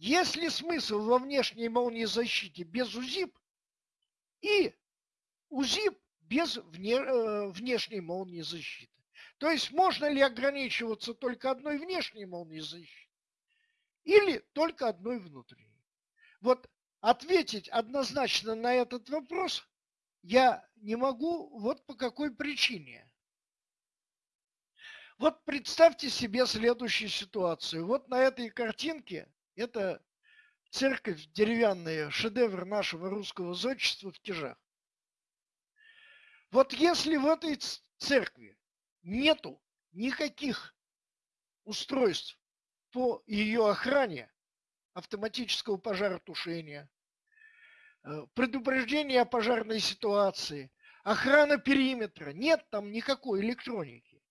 Есть ли смысл во внешней молнии защите без УЗИП и УЗИП без вне, э, внешней молнии защиты? То есть можно ли ограничиваться только одной внешней молнией защиты или только одной внутренней? Вот ответить однозначно на этот вопрос я не могу вот по какой причине. Вот представьте себе следующую ситуацию. Вот на этой картинке это церковь деревянная, шедевр нашего русского зодчества в Тяжах. Вот если в этой церкви нету никаких устройств по ее охране, автоматического пожаротушения, э, предупреждения о пожарной ситуации, охрана периметра, нет там никакой электроники,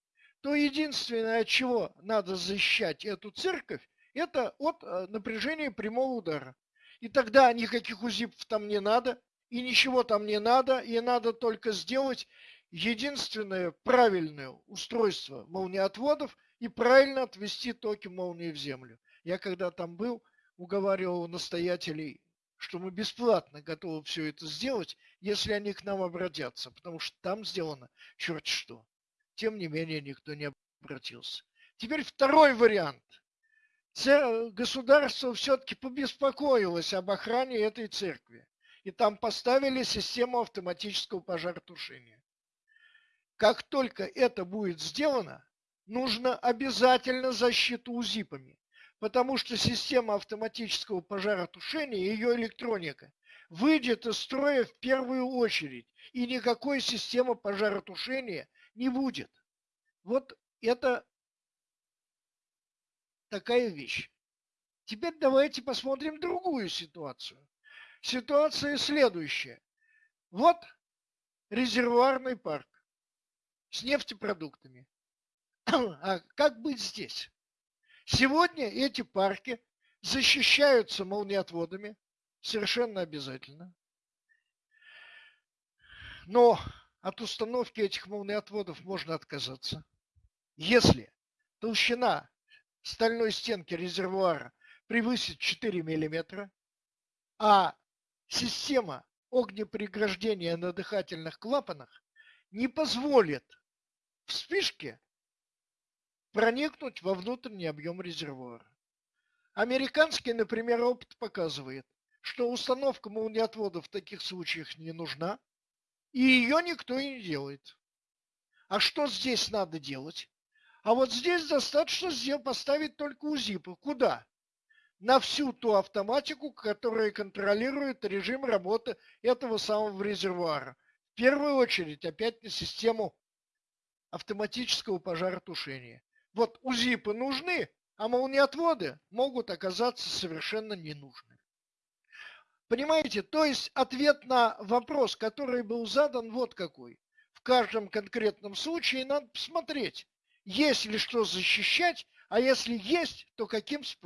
то единственное, от чего надо защищать эту церковь, это от э, напряжения прямого удара. И тогда никаких узипов там не надо, и ничего там не надо, и надо только сделать единственное правильное устройство молниеотводов и правильно отвести токи молнии в землю. Я когда там был, уговаривал настоятелей, что мы бесплатно готовы все это сделать, если они к нам обратятся, потому что там сделано черт что. Тем не менее, никто не обратился. Теперь второй вариант государство все-таки побеспокоилось об охране этой церкви. И там поставили систему автоматического пожаротушения. Как только это будет сделано, нужно обязательно защиту УЗИПами, потому что система автоматического пожаротушения, ее электроника, выйдет из строя в первую очередь, и никакой системы пожаротушения не будет. Вот это такая вещь. Теперь давайте посмотрим другую ситуацию. Ситуация следующая. Вот резервуарный парк с нефтепродуктами. А как быть здесь? Сегодня эти парки защищаются молниеотводами, совершенно обязательно. Но от установки этих молниеотводов можно отказаться, если толщина стальной стенки резервуара превысит 4 мм, а система огнепреграждения на дыхательных клапанах не позволит вспышке проникнуть во внутренний объем резервуара. Американский, например, опыт показывает, что установка молниеотвода в таких случаях не нужна, и ее никто и не делает. А что здесь надо делать? А вот здесь достаточно поставить только УЗИПы. Куда? На всю ту автоматику, которая контролирует режим работы этого самого резервуара. В первую очередь опять на систему автоматического пожаротушения. Вот УЗИПы нужны, а молниеотводы могут оказаться совершенно не нужны. Понимаете, то есть ответ на вопрос, который был задан, вот какой. В каждом конкретном случае надо посмотреть, есть ли что защищать, а если есть, то каким способом.